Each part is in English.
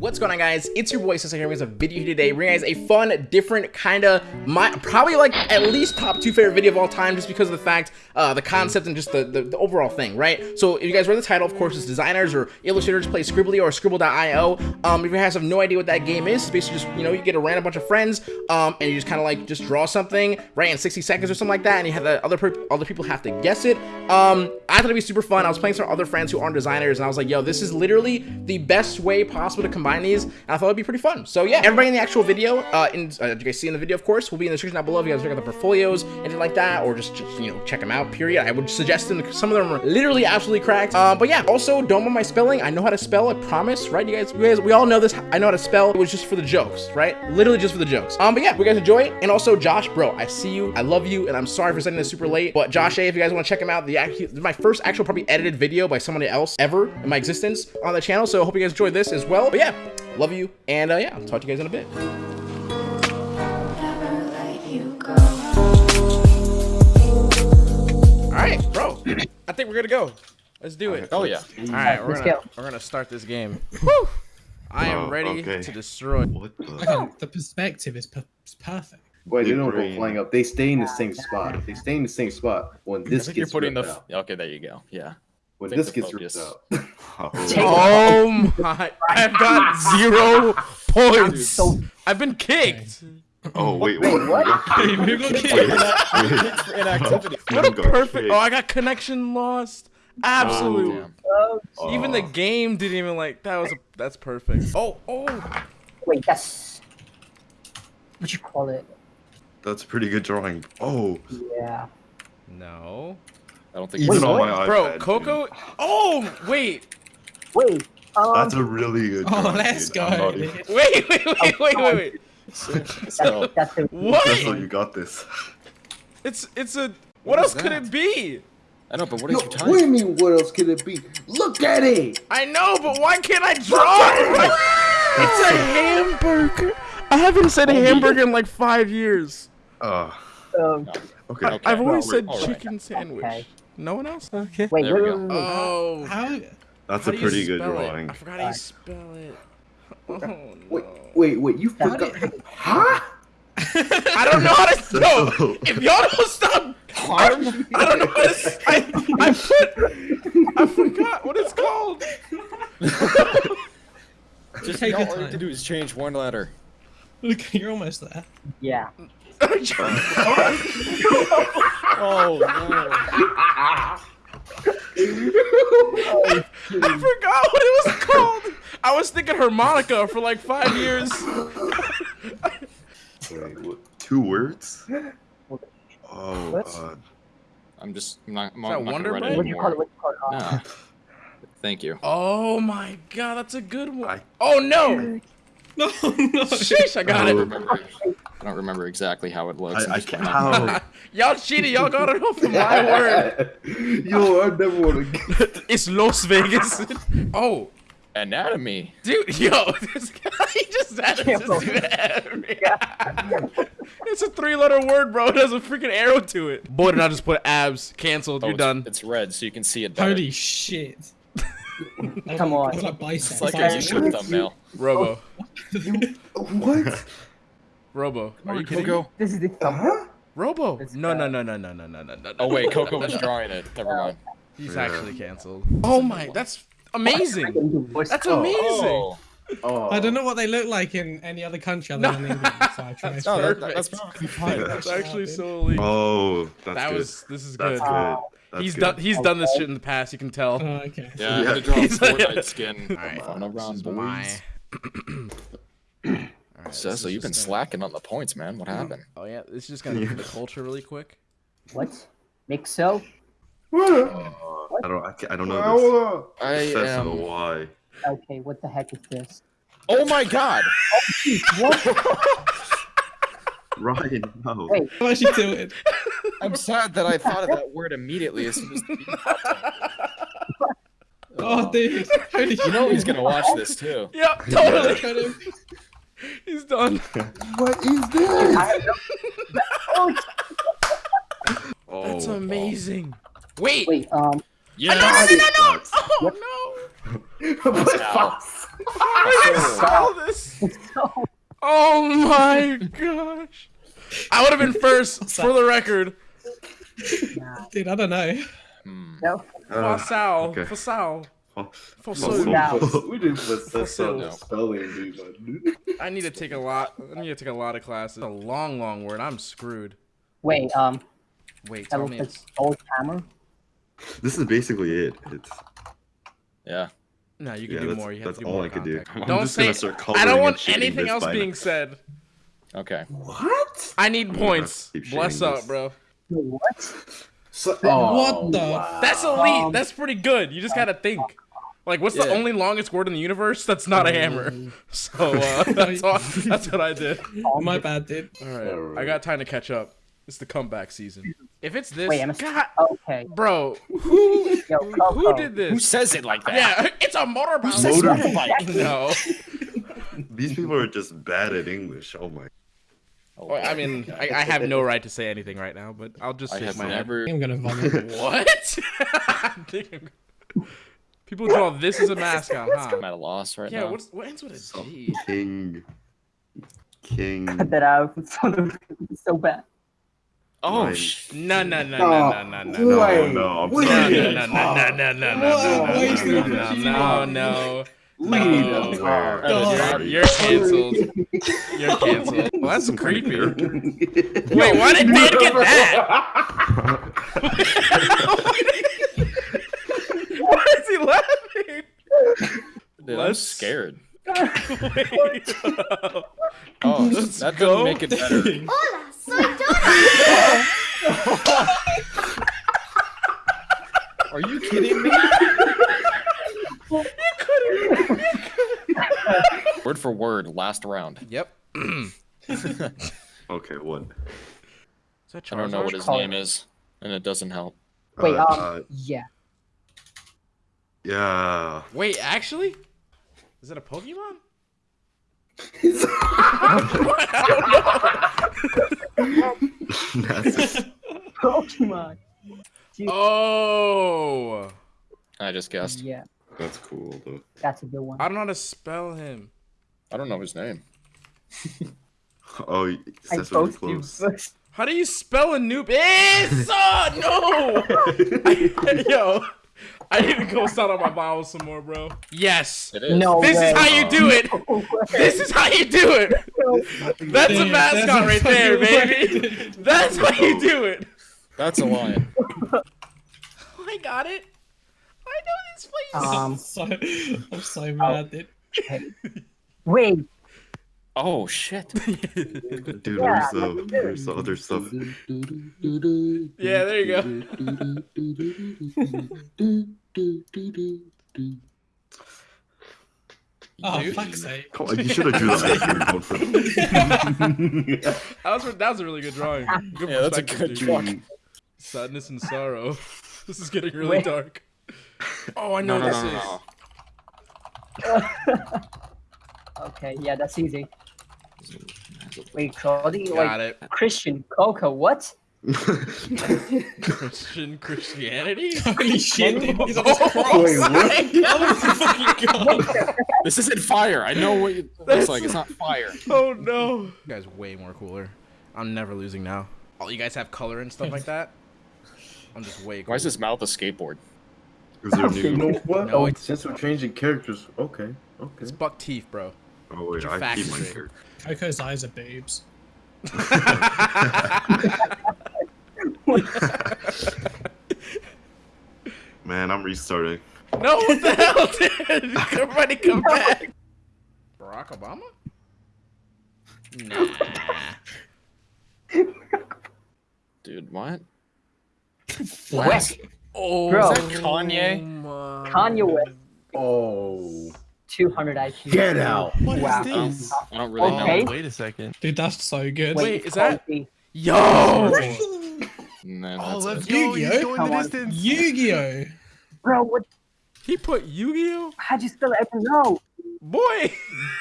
What's going on guys? It's your boy Sessa here with a video today bringing guys a fun, different kind of my probably like at least top two favorite video of all time just because of the fact, uh, the concept and just the, the, the, overall thing, right? So if you guys read the title, of course, it's designers or illustrators play Skribbly or skribbl.io. Um, if you guys have no idea what that game is, it's basically just, you know, you get a random bunch of friends um, and you just kind of like just draw something, right, in 60 seconds or something like that and you have the other, other people have to guess it. Um, I thought it'd be super fun. I was playing some other friends who aren't designers and I was like, yo, this is literally the best way possible to combine these and I thought it'd be pretty fun. So yeah, everybody in the actual video, uh, in, uh, you guys see in the video, of course, will be in the description down below if you guys check out the portfolios, anything like that, or just, just, you know, check them out, period. I would suggest them, some of them are literally absolutely cracked. Uh, but yeah, also, don't mind my spelling. I know how to spell, I promise, right? You guys, you guys, we all know this. I know how to spell. It was just for the jokes, right? Literally just for the jokes. Um, but yeah, we guys enjoy it. And also, Josh, bro, I see you. I love you, and I'm sorry for sending this super late. But Josh A, if you guys want to check him out, the my first actual probably edited video by somebody else ever in my existence on the channel. So I hope you guys enjoyed this as well. But yeah, love you, and uh, yeah, I'll talk to you guys in a bit. All right, bro. I think we're gonna go. Let's do it. Oh yeah. All right, we're Let's gonna go. we're gonna start this game. Whew. I am Oh, ready okay. to destroy. What the? Okay, the perspective is per- perfect. Wait, they Big don't go brain. flying up. They stay in the same spot. They stay in the same spot, when this think you're gets putting the. out, okay, there you go. Yeah. When this gets focus- ripped out, Oh, Oh my! I've got zero points. So I've been kicked. oh wait, Wait, wait, what? wait, Who got wait, kicked? wait. For inactivity. What a perfect! kicked. Oh, I got connection lost. Absolutely. Oh, damn. oh, Even the Oh. game didn't even like. That was a, that's perfect. Oh oh. wait, that's what you call it? That's a pretty good drawing. Oh, Yeah. No. I don't think. even on what? my iPad. Bro, dude. Coco. Oh wait. Wait. Um, That's a really good. Oh, drawing, let's dude. go. Even- Wait wait wait wait wait wait. So, that's, that's What? That's how you got this. It's it's a. What, What else could it be? I know, but what no, is your what do you mean? What else could it be? Look at it. I know, but why can't I draw it right? It's a hamburger. I haven't said hamburger in like five years. Uh, um, okay. Okay. I've always Well, said all right. chicken sandwich. Okay. No one else? Okay. wait, There wait, we go. wait, wait. Oh. How? That's How a pretty good spell it? drawing. I forgot how you spell it. Oh, Wait, no. wait, wait. You How forgot? did- Huh? I don't know how to. No, if y'all don't stop. I don't, I don't know how to. s- I, I put. I forgot what it's called. Just Take all your you have to do is change one letter. Look, you're almost there. Yeah. Oh no. I forgot what it was called. I was thinking harmonica for like five years. Wait, what? Two words? Oh, What? uh, I'm just. I'm not. I'm that not Wonder Bread? What do you call it? anymore. What do you call it? Uh, No. Thank you. Oh my god, that's a good one. I- Oh no! No, no. Sheesh, I got I it. Remember. I don't remember exactly how it looks. I'm I, I just can't. gonna- How? Y'all cheated. Y'all got it off of my word. Yo, I never want to get. It's Las Vegas. Oh, Anatomy. dude, yo, this guy he just added Yeah, this to It's a three-letter word, bro. It has a freaking arrow to it. Boy, did I just put abs. Canceled. Oh, You're it's, done. It's red, so you can see it better. Holy shit. Come on. It's like bicep. It's like a YouTube thumbnail. Robo. Oh, what? Robo. Are you kidding? Coco. This is the Huh? Robo. It's No, no, no, no, no, no, no, no, no. Oh wait, Coco was drawing it. Never mind. He's Yeah. actually canceled. Oh my, that's amazing. That's Oh, amazing. Oh, Oh. I don't know what they look like in any other country other No. than England, so I tried. That's no, that, perfect. that's perfectly fine. That's That's actually so elite. Oh, that's that good. was. This is That's good. good. That's He's good. done. He's done this shit in the past. You can tell. Oh, okay. Yeah, I'm Yeah. gonna draw a Fortnite skin. Alright, Fun around, This boys. my. Alright, this Cecil, is you've been just slacking on the points, man. What happened? Oh yeah, this is just gonna do the culture really quick. What? Mixo? Uh, I don't. I, I don't know this. I Cecil, am. why? Okay, what the heck is this? Oh my god! What? Ryan, no. Wait. I'm actually tilted. I'm sad that I thought of that word immediately as soon as the beat. Oh, dude. Holy You know he's gonna watch this too. Yep, Yeah. totally. He's done. What is this? I oh, Oh, That's amazing. Wait. wait, um, Yeah. No, no, no, no, no. Oh no. What? Ow. I saw this. Oh my gosh. I would have been first for the record. Dude, I don't know. Hmm. No. Uh, Fasal. okay. Fasal. Fasal. We didn't put such spelling bee, man. I need to take a lot. I need to take a lot of classes. A long, long word. I'm screwed. Wait, um, Wait, tell me. it's- old camera. This is basically it. It's Yeah. No, you can yeah, do that's, more. You have that's to do all more I could do. I'm Don't say. I don't want anything else by being said. Okay. What? I need points. Bless up, this. bro. What? So, What the- wow. That's elite. Um, That's pretty good. You just gotta think. Like, what's the only longest word in the universe that's not a hammer? So uh, that's all, that's what I did. My bad, dude. All right, I got time to catch up. It's the comeback season. If it's this, Wait, God, Okay. bro, who Yo, who Coco. did Who says it like that? Yeah, it's a motorbike. motorbike? No, These people are just bad at English. Oh my. Well, I mean, I, I have no right to say anything right now, but I'll just I shake have my head. never. I'm gonna vomit. What? I think I'm- People draw this as a mascot, huh? I'm at a loss right Yeah, now. what's what ends with a G? King. King. Cut that out. It's so- it's so bad. Oh, Mine. sh- No, no, no, no, no, no, no. No, Wait, no, I'm wait. No, sorry. no, no, no, no, no, no, no, Whoa, no, wait, no, no, no, no, no, no. Lead Oh, us. Where? Oh, You're, you're canceled. You're canceled. Well, that's Some creepy. Wait, why did Dan get that? Why is he laughing? dude, I'm scared. Oh, Let's that go. doesn't make it better. Hola, soy Dora. Are you kidding me? Word for word, last round. Yep. Okay, what? Is that I don't know what his name is, and it doesn't help. Wait, Uh, um, uh, yeah. yeah. Wait, actually? Is it a Pokemon? That's it. Pokemon. Oh. I just guessed. Yeah, That's cool though. that's a good one. I don't know how to spell him. I don't know his name. Oh, I that's really close. How do you spell a noob? It's oh no! Yo, I need to go start on my vowels some more, bro. Yes. It is. No This way. is how you do it. This is how you do it. That's a mascot that's right there, baby. word. That's how you do it. That's a lion. I got it. I know this place. Um, I'm so, I'm so mad, dude. Wait, Oh shit. Dude, Yeah, there's, uh, there's other stuff. yeah, there you go. Oh, Dude. fuck's sake. Come you should have drew that. if you for that. That was that was a really good drawing. Good Yeah, that's a good drawing. Sadness and sorrow. This is getting really Wait. dark. Oh, I know No, no, what no, this no. is. Okay, yeah, that's easy. Wait, Cody, Got like it. Christian Coco, what? Christian Christianity. Holy shit, dude. Jesus Oh, Wait, what? This isn't fire. I know what it looks like. It's not fire. oh no! You guys way more cooler. I'm never losing now. Oh, you guys have color and stuff like that. I'm just way. Cooler. Why is his mouth a skateboard? Is there You new? know what? No, oh, it's- since we're changing characters, okay, okay. It's buck teeth, bro. Oh wait, I facts keep my straight. character. Coco's eyes are boobs. Man, I'm restarting. no, what the hell, dude? Everybody come back. Barack Obama? Nah. Dude, what? West. Oh, Bro. Is that Kanye? my- Kanye West, Oh, 200 IQ. get out! What is Wow. this? I don't really Okay. know. Wait a second. Dude, that's so good. Wait, is that- Cody. Yo! And then Oh, that's let's it. go. He's Yu-Gi-Oh? going Come the distance. Yu-Gi-Oh! Bro, what? He put Yu-Gi-Oh? How'd you spell it? I don't know. Boy!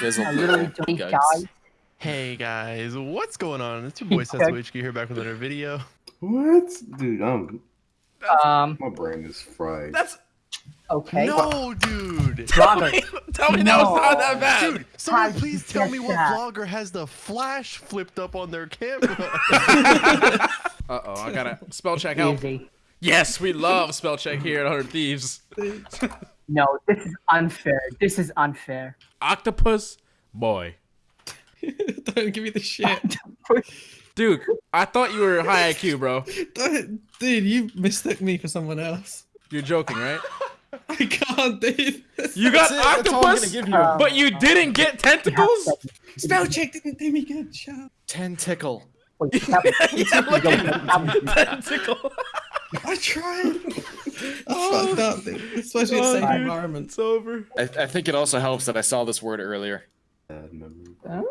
Gizzle I literally don't Yikes. die. Hey guys, what's going on? It's your boy Setsuichiki here back with another video. What, dude? I'm Um, my brain is fried. That's Okay. No, dude. Robert. Tell me that was No. not that bad. Dude, someone How'd please tell me what that? vlogger has the flash flipped up on their camera. Uh oh, I gotta spell check help. Easy. Yes, we love spell check here at 100 Thieves. No, this is unfair. This is unfair. Octopus boy. Don't give me the shit. Dude, I thought you were high IQ, bro. Dude, you mistook me for someone else. You're joking, right? I can't, dude. You got That's it, I'm octopus, give you. Um, but you didn't get tentacles? Spell check didn't do me good. Shut up. Tentacle. Wait, that was- Yeah, look at Tentacle. I tried. I fucked up, dude. Especially in Oh, safe dude. environments. It's over. I, I think it also helps that I saw this word earlier. Bad memory.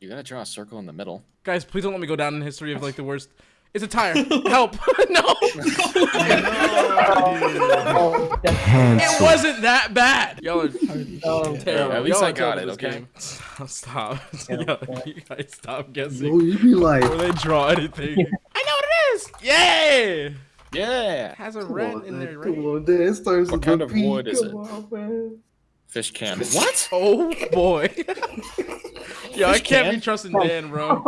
You gotta draw a circle in the middle. Guys, please don't let me go down in history of like the worst. It's a tire. Help. no. Oh, that's It wasn't that bad. Y'all are Holy Oh, shit. terrible. at least I got it, okay? game. Stop. Yo, you guys stop guessing. Oh, you be like, Before they draw anything. I know what it is. Yay! Yeah. Has a come red on, in man, there, come on, Dan. It starts What with kind of P. wood is Come it? on. Fish can. What? Oh boy. Yo, I can't can? be trusting Dan, bro.